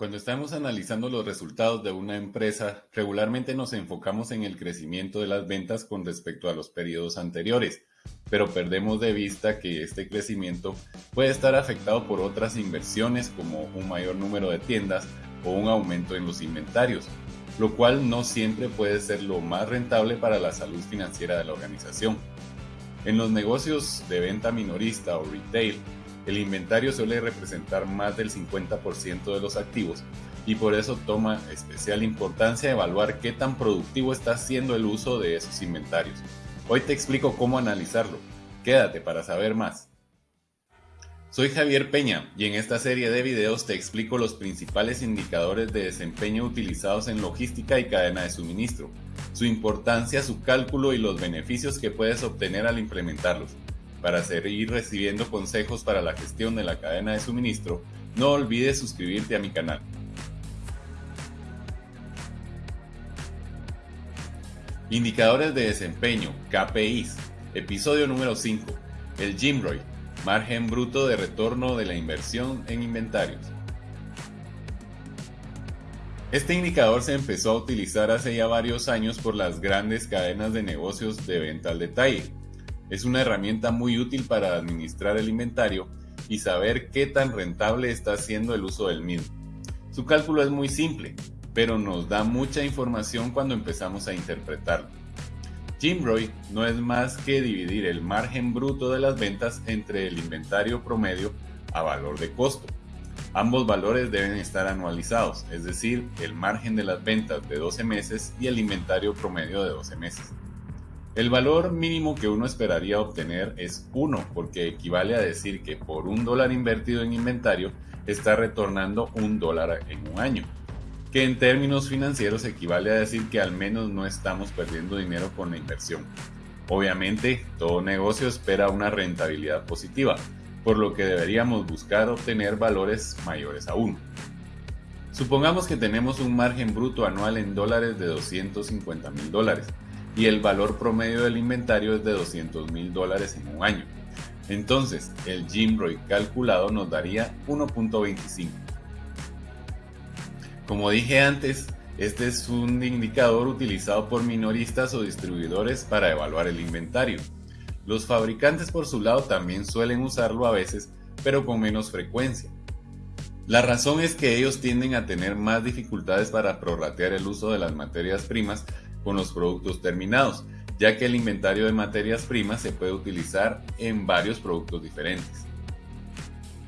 Cuando estamos analizando los resultados de una empresa, regularmente nos enfocamos en el crecimiento de las ventas con respecto a los periodos anteriores, pero perdemos de vista que este crecimiento puede estar afectado por otras inversiones como un mayor número de tiendas o un aumento en los inventarios, lo cual no siempre puede ser lo más rentable para la salud financiera de la organización. En los negocios de venta minorista o retail, el inventario suele representar más del 50% de los activos y por eso toma especial importancia evaluar qué tan productivo está siendo el uso de esos inventarios. Hoy te explico cómo analizarlo. Quédate para saber más. Soy Javier Peña y en esta serie de videos te explico los principales indicadores de desempeño utilizados en logística y cadena de suministro, su importancia, su cálculo y los beneficios que puedes obtener al implementarlos. Para seguir recibiendo consejos para la gestión de la cadena de suministro, no olvides suscribirte a mi canal. Indicadores de desempeño, KPIs, episodio número 5, el GMROI, margen bruto de retorno de la inversión en inventarios. Este indicador se empezó a utilizar hace ya varios años por las grandes cadenas de negocios de venta al detalle, es una herramienta muy útil para administrar el inventario y saber qué tan rentable está siendo el uso del mismo. Su cálculo es muy simple, pero nos da mucha información cuando empezamos a interpretarlo. Jimroy no es más que dividir el margen bruto de las ventas entre el inventario promedio a valor de costo. Ambos valores deben estar anualizados, es decir, el margen de las ventas de 12 meses y el inventario promedio de 12 meses. El valor mínimo que uno esperaría obtener es 1, porque equivale a decir que por un dólar invertido en inventario está retornando un dólar en un año, que en términos financieros equivale a decir que al menos no estamos perdiendo dinero con la inversión. Obviamente, todo negocio espera una rentabilidad positiva, por lo que deberíamos buscar obtener valores mayores a 1. Supongamos que tenemos un margen bruto anual en dólares de 250 mil dólares y el valor promedio del inventario es de 200 mil dólares en un año. Entonces, el GMROI calculado nos daría 1.25. Como dije antes, este es un indicador utilizado por minoristas o distribuidores para evaluar el inventario. Los fabricantes por su lado también suelen usarlo a veces, pero con menos frecuencia. La razón es que ellos tienden a tener más dificultades para prorratear el uso de las materias primas con los productos terminados, ya que el inventario de materias primas se puede utilizar en varios productos diferentes.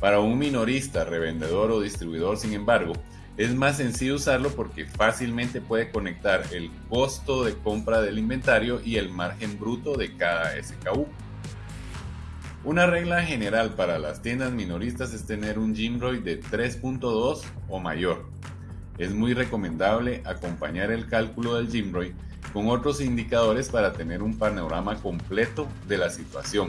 Para un minorista, revendedor o distribuidor, sin embargo, es más sencillo usarlo porque fácilmente puede conectar el costo de compra del inventario y el margen bruto de cada SKU. Una regla general para las tiendas minoristas es tener un GMROI de 3.2 o mayor, es muy recomendable acompañar el cálculo del GMROI con otros indicadores para tener un panorama completo de la situación.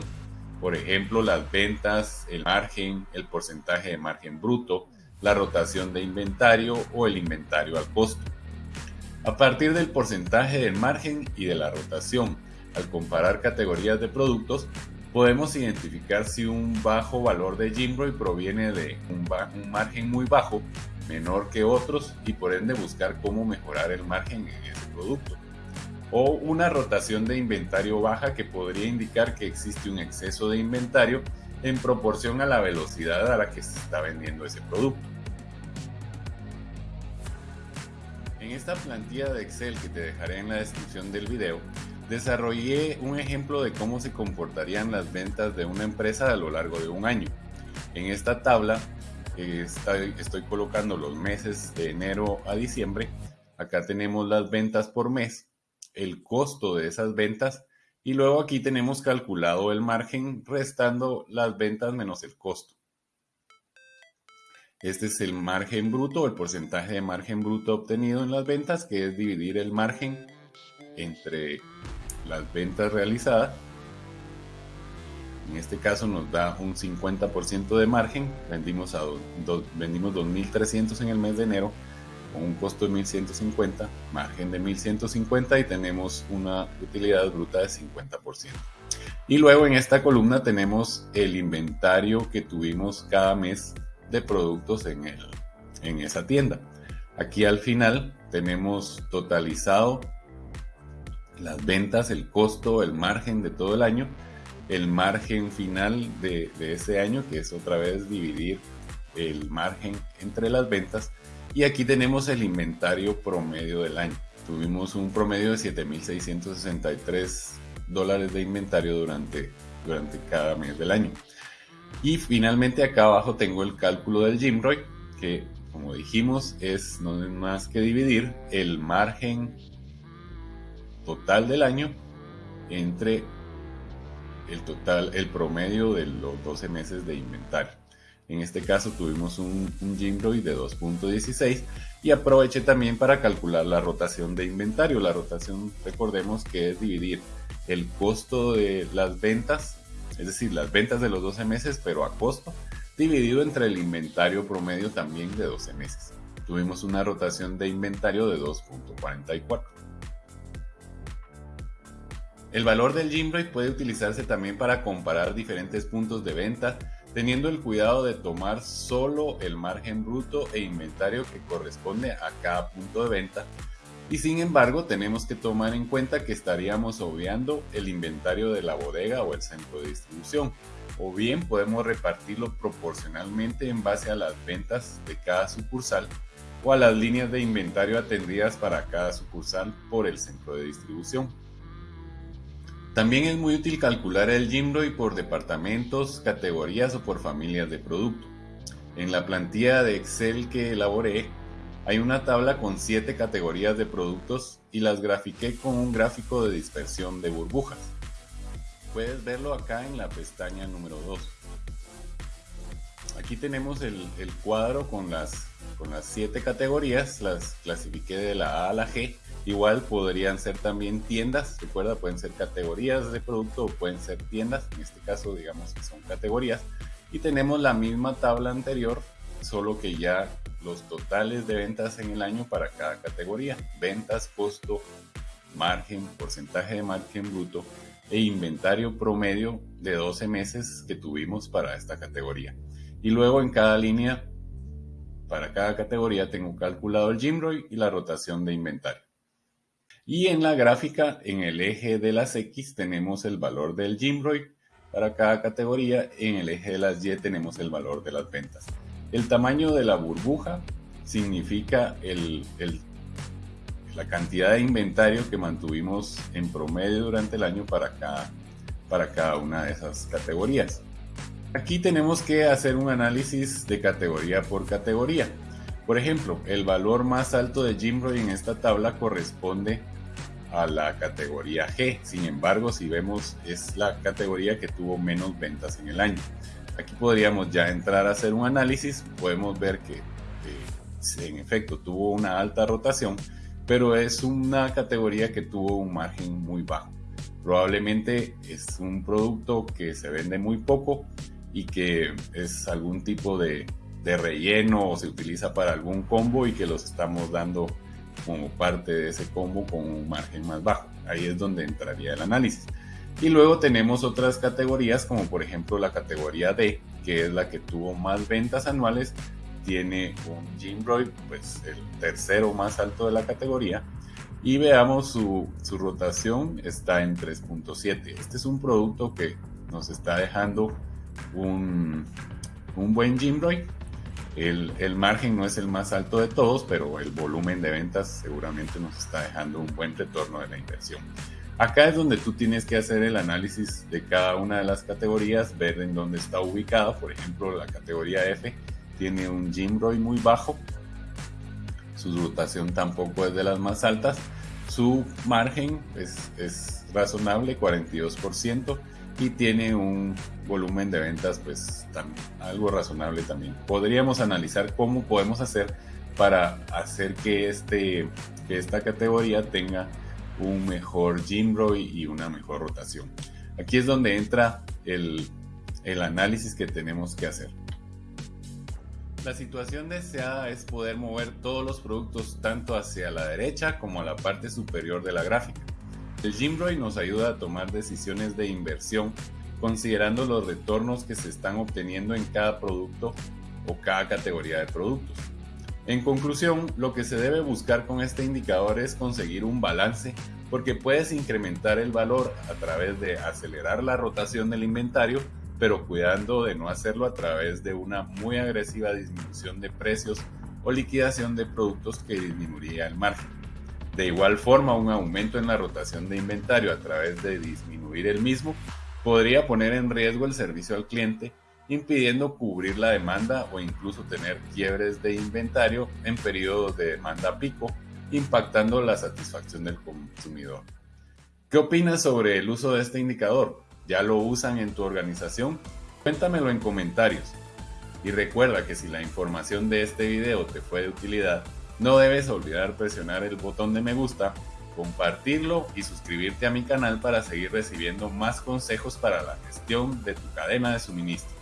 Por ejemplo, las ventas, el margen, el porcentaje de margen bruto, la rotación de inventario o el inventario al costo. A partir del porcentaje del margen y de la rotación, al comparar categorías de productos, podemos identificar si un bajo valor de GMROI proviene de un margen muy bajo menor que otros y por ende buscar cómo mejorar el margen en ese producto. O una rotación de inventario baja que podría indicar que existe un exceso de inventario en proporción a la velocidad a la que se está vendiendo ese producto. En esta plantilla de Excel que te dejaré en la descripción del video, desarrollé un ejemplo de cómo se comportarían las ventas de una empresa a lo largo de un año. En esta tabla estoy, colocando los meses de enero a diciembre. Acá tenemos las ventas por mes, el costo de esas ventas y luego aquí tenemos calculado el margen restando las ventas menos el costo. Este es el margen bruto, el porcentaje de margen bruto obtenido en las ventas, que es dividir el margen entre las ventas realizadas en este caso nos da un 50% de margen. Vendimos, a vendimos 2.300 en el mes de enero con un costo de 1.150, margen de 1.150 y tenemos una utilidad bruta de 50%. Y luego en esta columna tenemos el inventario que tuvimos cada mes de productos en el, en esa tienda. Aquí al final tenemos totalizado las ventas, el costo, el margen de todo el año, el margen final de, ese año, que es otra vez dividir el margen entre las ventas. Y aquí tenemos el inventario promedio del año. Tuvimos un promedio de 7.663 dólares de inventario durante, durante cada mes del año. Y finalmente acá abajo tengo el cálculo del Jimroy, que como dijimos es no es más que dividir el margen total del año entre el total, el promedio de los 12 meses de inventario. En este caso tuvimos un, un de 2.16 y aproveché también para calcular la rotación de inventario. La rotación, recordemos que es dividir el costo de las ventas, es decir, las ventas de los 12 meses, pero a costo, dividido entre el inventario promedio también de 12 meses. Tuvimos una rotación de inventario de 2.44. El valor del Jimroy puede utilizarse también para comparar diferentes puntos de venta, teniendo el cuidado de tomar solo el margen bruto e inventario que corresponde a cada punto de venta. Y sin embargo, tenemos que tomar en cuenta que estaríamos obviando el inventario de la bodega o el centro de distribución, o bien podemos repartirlo proporcionalmente en base a las ventas de cada sucursal o a las líneas de inventario atendidas para cada sucursal por el centro de distribución. También es muy útil calcular el GIMROI por departamentos, categorías o por familias de producto. En la plantilla de Excel que elaboré, hay una tabla con 7 categorías de productos y las grafiqué con un gráfico de dispersión de burbujas. Puedes verlo acá en la pestaña número 2. Aquí tenemos el, cuadro con las, con las 7 categorías, las clasifiqué de la A a la G Igual podrían ser también tiendas, recuerda, pueden ser categorías de producto o pueden ser tiendas, en este caso digamos que son categorías. Y tenemos la misma tabla anterior, solo que ya los totales de ventas en el año para cada categoría, ventas, costo, margen, porcentaje de margen bruto e inventario promedio de 12 meses que tuvimos para esta categoría. Y luego en cada línea, para cada categoría, tengo calculado el GIMROI y la rotación de inventario. Y en la gráfica, en el eje de las X, tenemos el valor del Jimroy para cada categoría. En el eje de las Y tenemos el valor de las ventas. El tamaño de la burbuja significa la cantidad de inventario que mantuvimos en promedio durante el año para cada, para cada una de esas categorías. Aquí tenemos que hacer un análisis de categoría por categoría. Por ejemplo, el valor más alto de Jimroy en esta tabla corresponde la categoría G. Sin embargo, si vemos, es la categoría que tuvo menos ventas en el año. Aquí podríamos ya entrar a hacer un análisis. Podemos ver que en efecto tuvo una alta rotación, pero es una categoría que tuvo un margen muy bajo. Probablemente es un producto que se vende muy poco y que es algún tipo de relleno o se utiliza para algún combo y que los estamos dando como parte de ese combo con un margen más bajo. Ahí es donde entraría el análisis. Y luego tenemos otras categorías como por ejemplo la categoría D, que es la que tuvo más ventas anuales, tiene un Jimroy, pues el tercero más alto de la categoría. Y veamos su, su rotación está en 3.7. Este es un producto que nos está dejando un, un buen Jimroy el, margen no es el más alto de todos, pero el volumen de ventas seguramente nos está dejando un buen retorno de la inversión. Acá es donde tú tienes que hacer el análisis de cada una de las categorías, ver en dónde está ubicada. Por ejemplo, la categoría F tiene un GIMROI muy bajo, su rotación tampoco es de las más altas, su margen es, es razonable, 42% y tiene un volumen de ventas pues algo razonable también. Podríamos analizar cómo podemos hacer para hacer que, este, que esta categoría tenga un mejor GIMROI y una mejor rotación. Aquí es donde entra el, el análisis que tenemos que hacer. La situación deseada es poder mover todos los productos tanto hacia la derecha como a la parte superior de la gráfica. El GIMROI nos ayuda a tomar decisiones de inversión considerando los retornos que se están obteniendo en cada producto o cada categoría de productos. En conclusión, lo que se debe buscar con este indicador es conseguir un balance porque puedes incrementar el valor a través de acelerar la rotación del inventario, pero cuidando de no hacerlo a través de una muy agresiva disminución de precios o liquidación de productos que disminuiría el margen. De igual forma, un aumento en la rotación de inventario a través de disminuir el mismo podría poner en riesgo el servicio al cliente impidiendo cubrir la demanda o incluso tener quiebres de inventario en periodos de demanda pico, impactando la satisfacción del consumidor. ¿Qué opinas sobre el uso de este indicador? ¿Ya lo usan en tu organización? Cuéntamelo en comentarios. Y recuerda que si la información de este video te fue de utilidad, no debes olvidar presionar el botón de me gusta, compartirlo y suscribirte a mi canal para seguir recibiendo más consejos para la gestión de tu cadena de suministro.